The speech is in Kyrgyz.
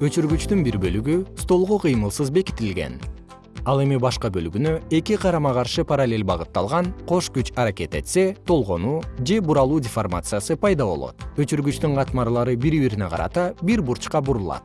өчүргүчтүн бир бөлүгү столго кыймылсыз бекитилген. Ал эми башка бөлүгүнө эки карама каршы параллель багытталган кош күч аракет этсе толгонуу же буралуу деформациясы пайда болот. Өчүргүчтүн катмарлары бири бирине карата бир бурчка бурулат.